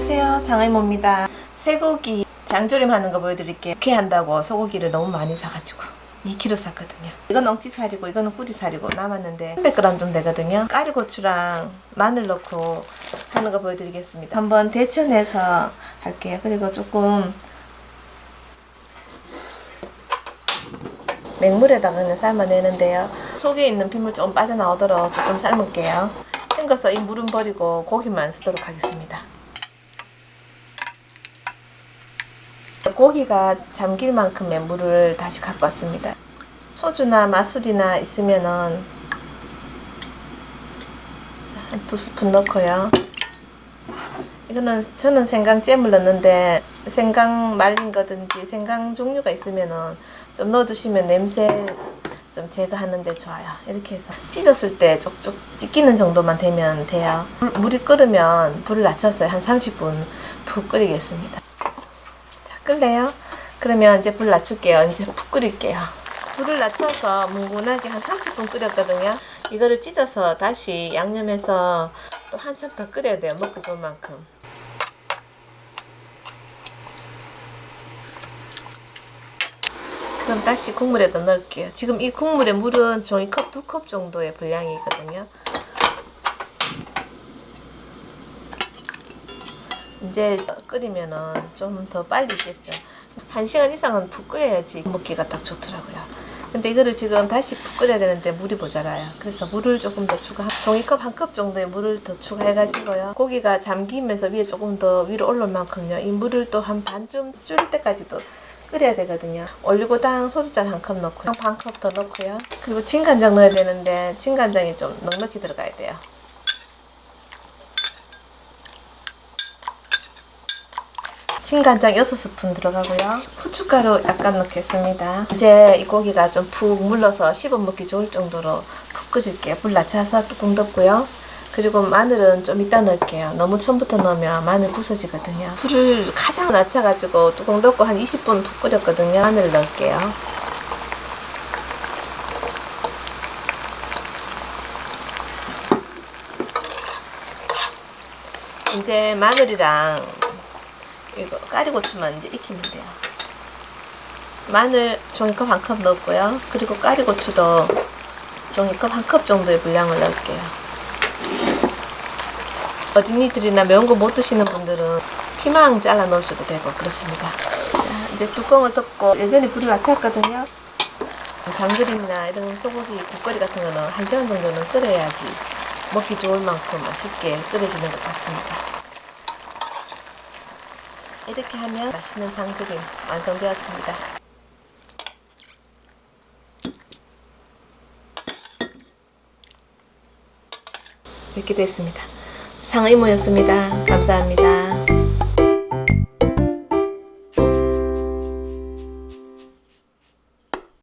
안녕하세요. 상의모입니다. 쇠고기 장조림 하는 거 보여드릴게요. 이렇게 한다고 소고기를 너무 많이 사가지고 2kg 샀거든요. 이건 엉치살이고 이거는 꾸리살이고 남았는데 300g 좀 되거든요. 까리고추랑 마늘 넣고 하는 거 보여드리겠습니다. 한번 데쳐내서 할게요. 그리고 조금 맹물에다가 그냥 삶아내는데요. 속에 있는 핏물 좀 빠져나오도록 조금 삶을게요. 헹궈서 이 물은 버리고 고기만 쓰도록 하겠습니다 고기가 잠길 만큼의 물을 다시 갖고 왔습니다 소주나 맛술이나 있으면은 한 두 스푼 넣고요 이거는 저는 생강잼을 넣는데 생강 말린 거든지 생강 종류가 있으면은 좀 넣어두시면 냄새 좀 제거하는데 좋아요. 이렇게 해서 찢었을 때 쪽쪽 찢기는 정도만 되면 돼요. 물이 끓으면 불을 낮춰서 한 30분 푹 끓이겠습니다. 자, 끓래요? 그러면 이제 불 낮출게요. 이제 푹 끓일게요. 불을 낮춰서 뭉근하게 한 30분 끓였거든요. 이거를 찢어서 다시 양념해서 또 한참 더 끓여야 돼요. 먹기 좋을 만큼. 그럼 다시 국물에다 넣을게요. 지금 이 국물의 물은 종이컵 두 컵 정도의 분량이거든요. 이제 끓이면은 좀 더 빨리 겠죠. 한 시간 이상은 푹 끓여야지 먹기가 딱 좋더라고요. 근데 이거를 지금 다시 푹 끓여야 되는데 물이 모자라요. 그래서 물을 조금 더 추가, 종이컵 한 컵 정도의 물을 더 추가해 가지고요. 고기가 잠기면서 위에 조금 더 위로 올라올 만큼요. 이 물을 또 한 반쯤 줄일 때까지도 끓여야 되거든요. 올리고당 소주잔 한 컵 넣고 반컵 더 넣고요. 그리고 진간장 넣어야 되는데 진간장이 좀 넉넉히 들어가야 돼요. 진간장 6스푼 들어가고요. 후춧가루 약간 넣겠습니다. 이제 이 고기가 좀 푹 물러서 씹어 먹기 좋을 정도로 푹 끓일게요. 불 낮춰서 뚜껑 덮고요. 그리고 마늘은 좀 이따 넣을게요. 너무 처음부터 넣으면 마늘 부서지거든요. 불을 가장 낮춰가지고 뚜껑 덮고 한 20분 푹 끓였거든요. 마늘 넣을게요. 이제 마늘이랑 이거 까리고추만 이제 익히면 돼요. 마늘 종이컵 한 컵 넣었고요. 그리고 까리고추도 종이컵 한 컵 정도의 분량을 넣을게요. 어린이들이나 매운 거 못 드시는 분들은 피망 잘라 넣으셔도 되고 그렇습니다. 자, 이제 뚜껑을 덮고 예전에 불을 낮췄거든요. 장조림이나 이런 소고기 국거리 같은 거는 한 시간 정도는 끓여야지 먹기 좋을 만큼 맛있게 끓여지는 것 같습니다. 이렇게 하면 맛있는 장조림 완성되었습니다. 이렇게 됐습니다. 상의모였습니다. 감사합니다.